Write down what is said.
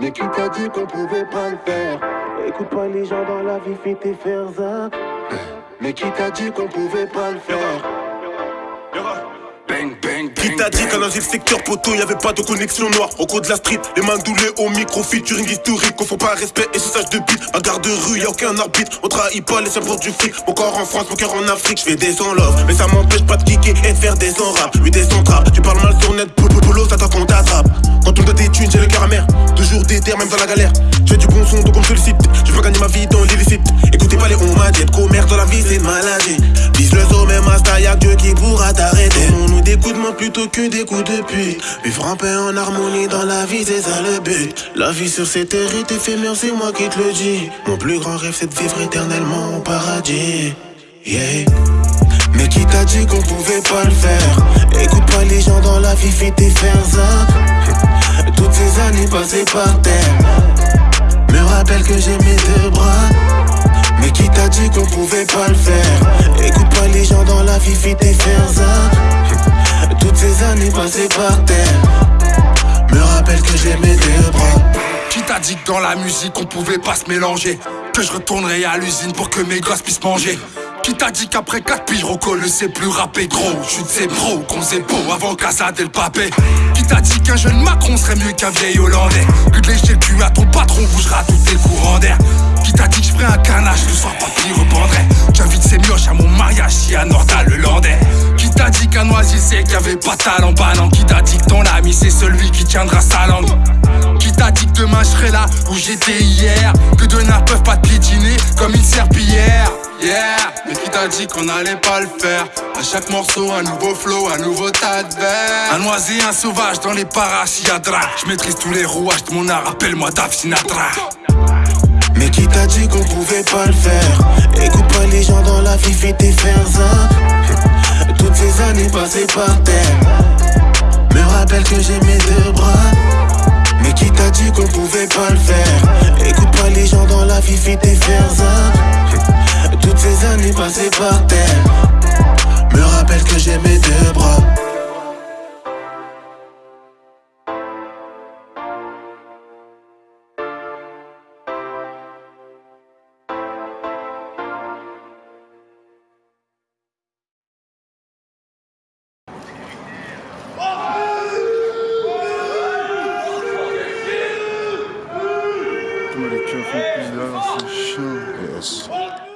Mais qui t'a dit qu'on pouvait pas le faire Écoute pas les gens dans la vie, fais tes faire ça. Mais qui t'a dit qu'on pouvait pas le faire qui t'a dit qu'à dans le secteur poteau y'avait pas de connexion noire Au cours de la street, les mains doulées au micro featuring historique Qu'on faut pas respect et sage de beat Ma garde de rue, y'a aucun arbitre On trahit pas les seuls du fric. Mon corps en France, mon cœur en Afrique Je fais des sons love, mais ça m'empêche pas de kicker et de faire des rap. Oui des trap, tu parles mal sur net, boulot, boulot, ça qu'on t'attrape On doit tes thunes, j'ai le cœur amer. Toujours déter, même dans la galère. Je fais du bon son, donc on me sollicite Je veux gagner ma vie dans l'illicite Écoutez pas les on m'a dit commerce dans la vie c'est maladie. Vise le sommet, master, y'a Dieu qui pourra t'arrêter. On nous découte plutôt que des coups de pute. Vivre en paix en harmonie dans la vie c'est ça le but. La vie sur cette terre est éphémère c'est moi qui te le dis. Mon plus grand rêve c'est de vivre éternellement au paradis. Yeah. Mais qui t'a dit qu'on pouvait pas le faire? Écoute pas les gens dans la vie, fais faire ça années passées par terre. Me rappelle que j'ai mes deux bras. Mais qui t'a dit qu'on pouvait pas le faire? Écoute pas les gens dans la vie, fais tes ça Toutes ces années passées par terre. Me rappelle que j'ai mes deux bras. Qui t'a dit que dans la musique on pouvait pas se mélanger? Que je retournerai à l'usine pour que mes gosses puissent manger qui t'a dit qu'après 4 piges, Rocco ne sait plus rapper? Gros de ses bros, qu'on sait beau avant Casa le papé Qui t'a dit qu'un jeune Macron serait mieux qu'un vieil Hollandais? Que de lécher le à ton patron bougera tout tes courants d'air. Qui t'a dit que je ferais un canage, le soir papy reprendrait? J'invite ses mioches à mon mariage si à Nordal le Landais. Qui t'a dit qu'un Noisy c'est qu'il avait pas talent banane Qui t'a dit que ton ami c'est celui qui tiendra sa langue? Qui t'a dit que demain je serai là où j'étais hier? Que demain peuvent pas te piétiner comme serpillière Yeah, mais qui t'a dit qu'on allait pas le faire? À chaque morceau, un nouveau flow, un nouveau tas de verre Un oisé, un sauvage dans les parachiadras Je maîtrise tous les rouages de mon art, appelle-moi Dave Sinatra. Mais qui t'a dit qu'on pouvait pas le faire? Écoute pas les gens dans la vie, fais tes faire ça Toutes ces années passées par terre. Me rappelle que j'ai mes deux bras Yes.